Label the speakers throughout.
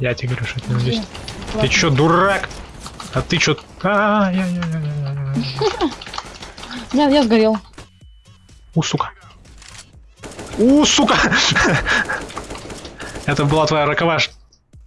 Speaker 1: Я тебе говорю, что это здесь. Ты чё, дурак? А ты чё? А, я, я, я, я, я, я.
Speaker 2: Сгорел.
Speaker 1: У, сука. У, сука! Это была твоя роковая...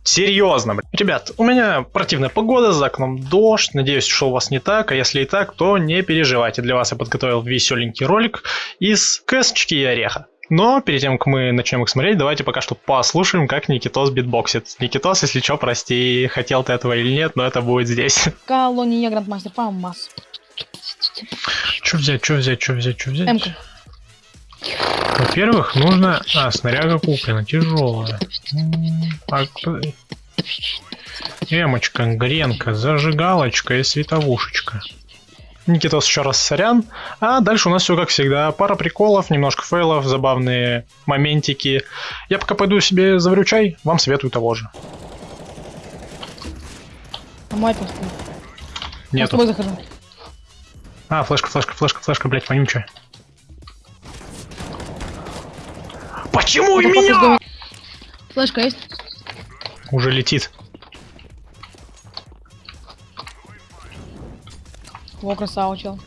Speaker 1: Серьезно, блин. Ребят, у меня противная погода, за окном дождь. Надеюсь, что у вас не так, а если и так, то не переживайте. Для вас я подготовил веселенький ролик из кэсочки и ореха. Но перед тем, как мы начнем их смотреть, давайте пока что послушаем, как Никитос битбоксит. Никитос, если что, прости, хотел ты этого или нет, но это будет здесь.
Speaker 2: Колония Грандмастер Фамас.
Speaker 1: Что взять, что взять, что взять, что взять?
Speaker 2: Эмка.
Speaker 1: Во-первых, нужно... А, снаряга куплена, тяжелая. А, кто- Эмочка, гренка, зажигалочка и световушечка. Никитос еще раз сорян. А дальше у нас все как всегда. Пара приколов, немножко фейлов, забавные моментики. Я пока пойду себе заварю чай, вам советую того же.
Speaker 2: А. Я с тобой захожу.
Speaker 1: А, флешка, флешка, флешка, флешка, блять, вонючая. Почему
Speaker 2: Ну,
Speaker 1: меня?
Speaker 2: Флешка есть?
Speaker 1: Уже летит.
Speaker 2: Во, красава, чел.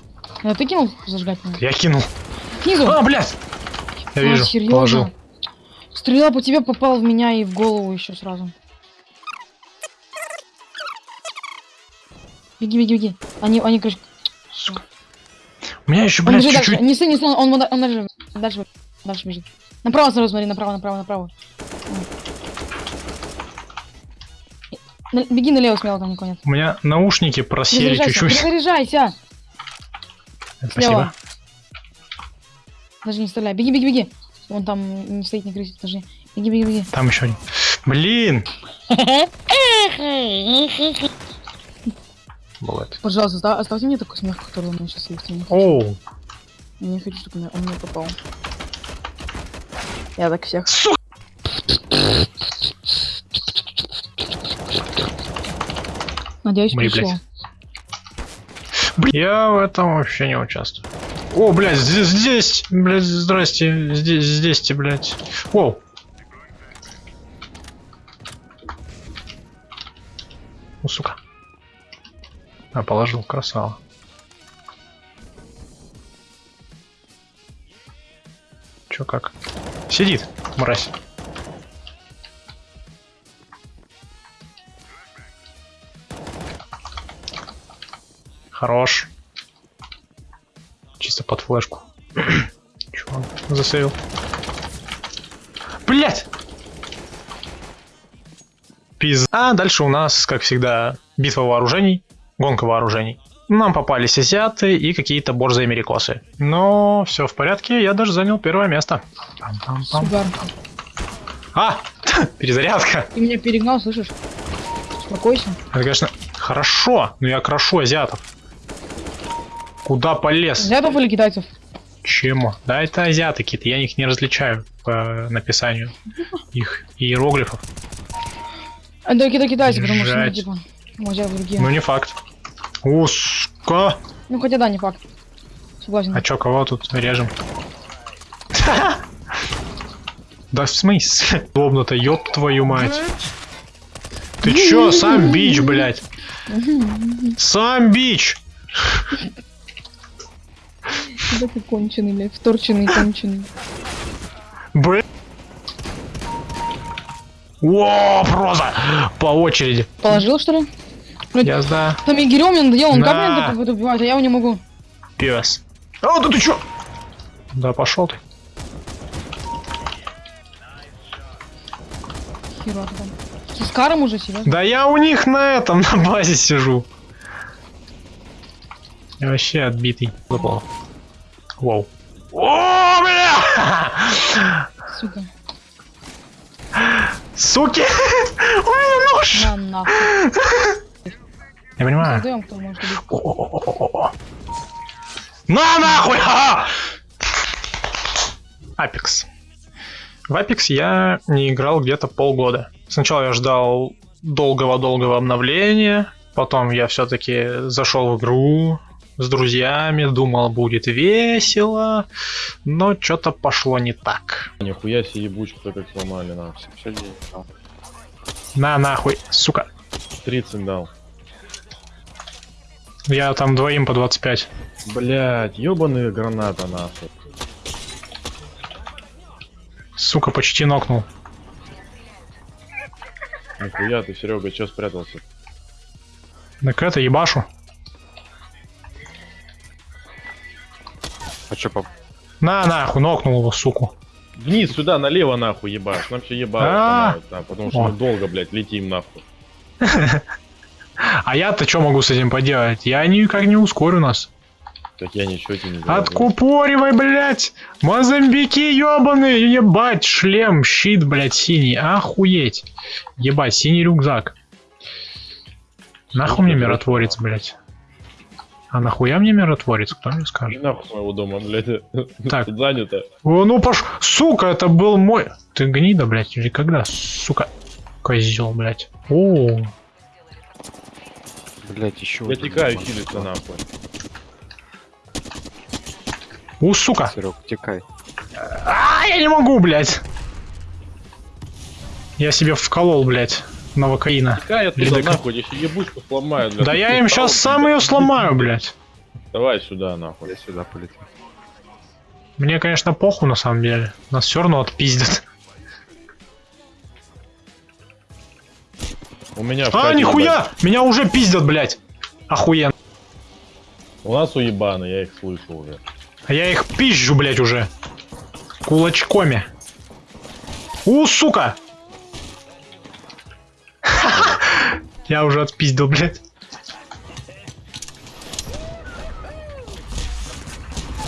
Speaker 2: Ну, ты кинул зажигательный?
Speaker 1: Я кинул.
Speaker 2: Снизу.
Speaker 1: А, блядь! Я
Speaker 2: А,
Speaker 1: вижу,
Speaker 2: серьезно?
Speaker 1: положил.
Speaker 2: Стрела по тебе попал в меня и в голову еще сразу. Беги, беги, беги. Они, они, короче,
Speaker 1: Сука. У меня еще,
Speaker 2: он
Speaker 1: блядь, чуть-чуть.
Speaker 2: Не стой, не стой, он, он, он дальше, дальше, дальше бежит. Направо сразу смотри, направо, направо, направо. На- беги налево смело, там никого нет.
Speaker 1: У меня наушники просели чуть-чуть.
Speaker 2: перезаряжайся.
Speaker 1: Спасибо.
Speaker 2: Слева. Даже не стреляй. Беги, беги, беги. Он там не стоит, не крысит, даже. Беги, беги, беги.
Speaker 1: Там еще один. Блин! Бывает.
Speaker 2: Пожалуйста, оста- оставьте мне такой смех, который у меня сейчас есть.
Speaker 1: Оу.
Speaker 2: я не хочу, чтобы он мне попал. Я так всех.
Speaker 1: Сука!
Speaker 2: Надеюсь,
Speaker 1: Мои,
Speaker 2: пришло.
Speaker 1: блядь. Блин, я в этом вообще не участвую. О, блядь, здесь, здесь, блядь, здрасте, здесь, здесь, те, блядь. Воу. Ну, сука. А, положил, красава. Чё, как? Сидит, мразь. Хорош. Чисто под флешку. Чувак, засейвил. Блять! Пиз. А дальше у нас, как всегда, битва вооружений, гонка вооружений. Нам попались азиаты и какие-то борзые америкосы. Но все в порядке, я даже занял первое место. Пам-пам-пам.
Speaker 2: Сугар.
Speaker 1: А! Перезарядка!
Speaker 2: Ты меня перегнал, слышишь? Успокойся.
Speaker 1: Это, конечно, хорошо, но я крошу азиатов. Куда полез?
Speaker 2: Азиатов или китайцев?
Speaker 1: Чему? Да, это азиаты какие-то, я их не различаю по написанию их иероглифов.
Speaker 2: Это кита китайцы, потому что, ну, типа, ну, азиаты другие.
Speaker 1: Ну не факт. Уска!
Speaker 2: Ну, хотя да, не факт. Согласен.
Speaker 1: А чё, кого тут режем? Да в смысле? Удобно-то, ёб твою мать. Ты чё, сам бич, блядь? Сам бич!
Speaker 2: Да ты конченый, блядь, вторченный, конченый.
Speaker 1: Бля. О, проза! По очереди.
Speaker 2: Положил, что ли? Ну,
Speaker 1: Я да.
Speaker 2: Там Егерем мне надоел, он как
Speaker 1: На.
Speaker 2: меня так убивает, а я его не могу.
Speaker 1: Пес. А, да ты чё? Да пошел ты.
Speaker 2: Хера там. С Каром уже, серьезно?
Speaker 1: Да я у них на этом, на базе сижу. Я вообще отбитый. Выпал. Воу. О, бля!
Speaker 2: Сука.
Speaker 1: Суки! У меня нож!
Speaker 2: На нахуй.
Speaker 1: Я понимаю.
Speaker 2: Создаем, кто может убить.
Speaker 1: О-о-о-о-о. На нахуй! Апекс. В Apex я не играл где-то полгода. Сначала я ждал долгого-долгого обновления, потом я все-таки зашел в игру с друзьями, думал будет весело, но что-то пошло не так.
Speaker 3: Нихуя себе ебучку как сломали, на. Все, все
Speaker 1: На нахуй, сука.
Speaker 3: 30 дал.
Speaker 1: Я там двоим по 25.
Speaker 3: Блять, ебаные граната нахуй.
Speaker 1: Сука, почти нокнул.
Speaker 3: Нихуя ты, Серега, чё спрятался?
Speaker 1: Так это, ебашу.
Speaker 4: Чё, пап?
Speaker 1: На нахуй, нокнул его, суку.
Speaker 3: Вниз, сюда, налево нахуй ебашь. Нам все ебало
Speaker 1: А.
Speaker 3: потому что мы долго, блядь, летим нахуй.
Speaker 1: А я-то что могу с этим поделать? Я никак не ускорю нас.
Speaker 3: Так я ничего тебе не говорю.
Speaker 1: Откупоривай, блядь! Мозамбики ебаные! Ебать, шлем, щит, блядь, синий. Охуеть. Ебать, синий рюкзак. Нахуй мне миротворец, блядь. А нахуя мне миротворец, кто мне
Speaker 3: Не
Speaker 1: скажет?
Speaker 3: нахуй с моего дома, блядь.
Speaker 1: Так.
Speaker 3: Тут занято.
Speaker 1: О, ну пош... Сука, это был мой... Ты гнида, блядь, или когда? Сука. Козел, блядь. О,
Speaker 4: Блять, еще
Speaker 3: Я текаю хилиться нахуй.
Speaker 1: у, сука.
Speaker 4: Серег, текай.
Speaker 1: А, я не могу, блядь. Я себе вколол, блядь, новокаина.
Speaker 3: Текай оттуда
Speaker 1: Ледокол.
Speaker 3: нахуй, я еще ебучку сломаю. блядь.
Speaker 1: Да я им сейчас сам ее сломаю, блядь.
Speaker 3: Давай сюда нахуй.
Speaker 4: Я сюда полетел.
Speaker 1: Мне, конечно, похуй на самом деле. Нас все равно отпиздят.
Speaker 3: У меня
Speaker 1: А, нихуя! Меня уже пиздят, блядь. Охуенно.
Speaker 3: У нас уебаны, я их слышу уже.
Speaker 1: А я их пизжу, блядь, уже. Кулачками. У, сука! Я уже отпиздил, блядь.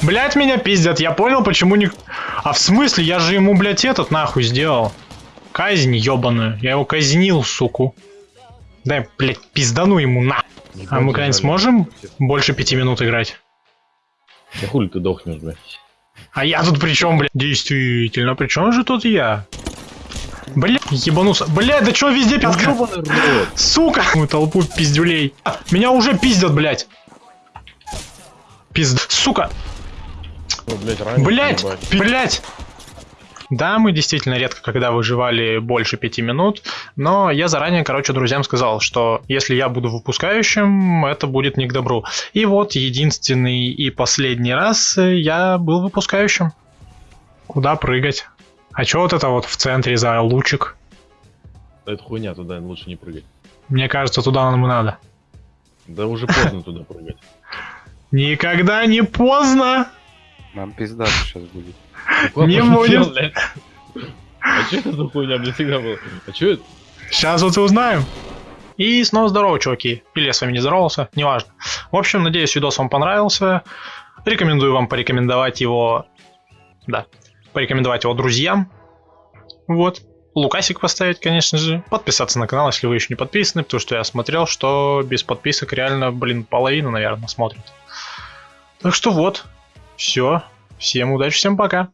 Speaker 1: Блять, меня пиздят, я понял, почему не... А в смысле, я же ему, блядь, этот нахуй сделал. Казнь ебаную. Я его казнил, суку. Дай, блядь, пиздану ему на. А мы когда-нибудь сможем больше пяти минут играть?
Speaker 3: Да хули ты дохнешь, блядь.
Speaker 1: А я тут при чем, блядь? Действительно, при чем же тут я? Блядь, ебанулся. Блядь, да чё везде
Speaker 3: рот.
Speaker 1: Сука! Ну, толпу пиздюлей. Меня уже пиздят, блядь. Пизд... Сука!
Speaker 3: Ну, блядь, раньше
Speaker 1: Блядь! Да, мы действительно редко когда выживали больше пяти минут, но я заранее, короче, друзьям сказал, что если я буду выпускающим, это будет не к добру. И вот единственный и последний раз я был выпускающим. Куда прыгать? А чё вот это вот в центре за лучик?
Speaker 3: Это хуйня, туда лучше не прыгать.
Speaker 1: Мне кажется, туда нам и надо.
Speaker 3: Да уже поздно туда прыгать.
Speaker 1: Никогда не поздно!
Speaker 4: Нам пизда сейчас будет.
Speaker 1: Не будет.
Speaker 3: блядь. А что это за хуйня, мне всегда было? А что это?
Speaker 1: Сейчас вот и узнаем. И снова здорово, чуваки. Или я с вами не здоровался, неважно. В общем, надеюсь, видос вам понравился. Рекомендую вам порекомендовать его... Да. Порекомендовать его друзьям. Вот. Лукасик поставить, конечно же. Подписаться на канал, если вы еще не подписаны, потому что я смотрел, что без подписок реально, блин, половина, наверное, смотрит. Так что вот. Все. Всем удачи, всем пока.